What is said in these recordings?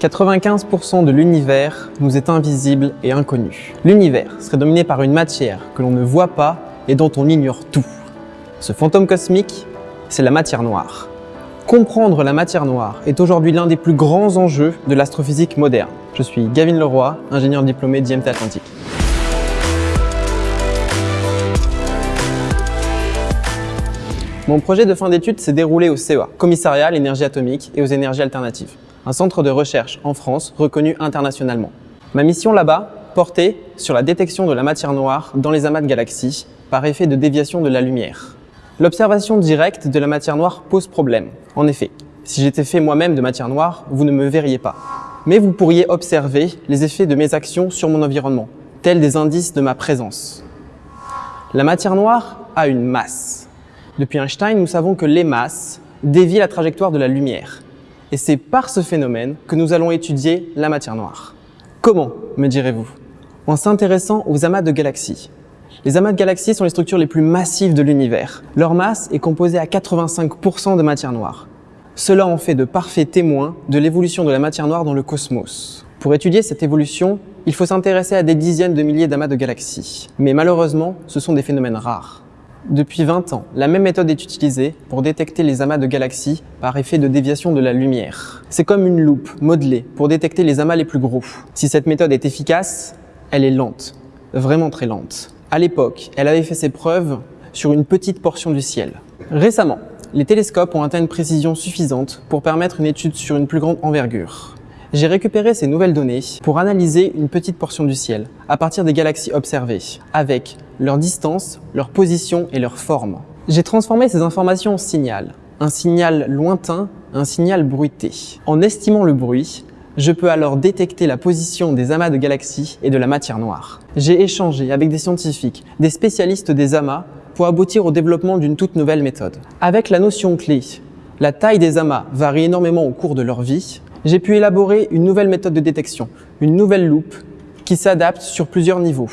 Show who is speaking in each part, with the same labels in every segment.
Speaker 1: 95% de l'univers nous est invisible et inconnu. L'univers serait dominé par une matière que l'on ne voit pas et dont on ignore tout. Ce fantôme cosmique, c'est la matière noire. Comprendre la matière noire est aujourd'hui l'un des plus grands enjeux de l'astrophysique moderne. Je suis Gavin Leroy, ingénieur diplômé d'IMT Atlantique. Mon projet de fin d'études s'est déroulé au CEA, Commissariat à l'énergie atomique et aux énergies alternatives, un centre de recherche en France reconnu internationalement. Ma mission là-bas portait sur la détection de la matière noire dans les amas de galaxies par effet de déviation de la lumière. L'observation directe de la matière noire pose problème. En effet, si j'étais fait moi-même de matière noire, vous ne me verriez pas. Mais vous pourriez observer les effets de mes actions sur mon environnement, tels des indices de ma présence. La matière noire a une masse. Depuis Einstein, nous savons que les masses dévient la trajectoire de la lumière. Et c'est par ce phénomène que nous allons étudier la matière noire. Comment, me direz-vous? En s'intéressant aux amas de galaxies. Les amas de galaxies sont les structures les plus massives de l'univers. Leur masse est composée à 85% de matière noire. Cela en fait de parfaits témoins de l'évolution de la matière noire dans le cosmos. Pour étudier cette évolution, il faut s'intéresser à des dizaines de milliers d'amas de galaxies. Mais malheureusement, ce sont des phénomènes rares. Depuis 20 ans, la même méthode est utilisée pour détecter les amas de galaxies par effet de déviation de la lumière. C'est comme une loupe modelée pour détecter les amas les plus gros. Si cette méthode est efficace, elle est lente, vraiment très lente. À l'époque, elle avait fait ses preuves sur une petite portion du ciel. Récemment, les télescopes ont atteint une précision suffisante pour permettre une étude sur une plus grande envergure. J'ai récupéré ces nouvelles données pour analyser une petite portion du ciel à partir des galaxies observées, avec leur distance, leur position et leur forme. J'ai transformé ces informations en signal, un signal lointain, un signal bruité. En estimant le bruit, je peux alors détecter la position des amas de galaxies et de la matière noire. J'ai échangé avec des scientifiques, des spécialistes des amas, pour aboutir au développement d'une toute nouvelle méthode. Avec la notion clé, la taille des amas varie énormément au cours de leur vie, j'ai pu élaborer une nouvelle méthode de détection, une nouvelle loupe qui s'adapte sur plusieurs niveaux.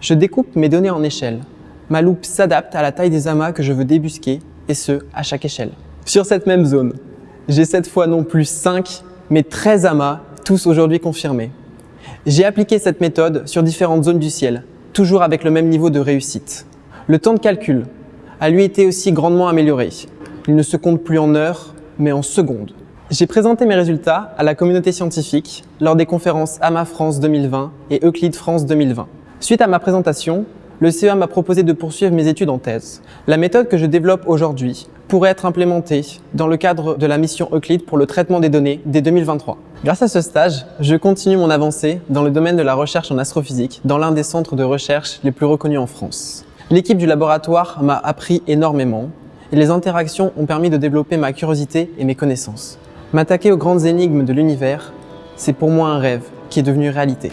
Speaker 1: Je découpe mes données en échelles. Ma loupe s'adapte à la taille des amas que je veux débusquer, et ce, à chaque échelle. Sur cette même zone, j'ai cette fois non plus 5, mais 13 amas, tous aujourd'hui confirmés. J'ai appliqué cette méthode sur différentes zones du ciel, toujours avec le même niveau de réussite. Le temps de calcul a lui été aussi grandement amélioré. Il ne se compte plus en heures, mais en secondes. J'ai présenté mes résultats à la communauté scientifique lors des conférences AMA France 2020 et Euclid France 2020. Suite à ma présentation, le CEA m'a proposé de poursuivre mes études en thèse. La méthode que je développe aujourd'hui pourrait être implémentée dans le cadre de la mission Euclid pour le traitement des données dès 2023. Grâce à ce stage, je continue mon avancée dans le domaine de la recherche en astrophysique dans l'un des centres de recherche les plus reconnus en France. L'équipe du laboratoire m'a appris énormément et les interactions ont permis de développer ma curiosité et mes connaissances. M'attaquer aux grandes énigmes de l'univers, c'est pour moi un rêve qui est devenu réalité.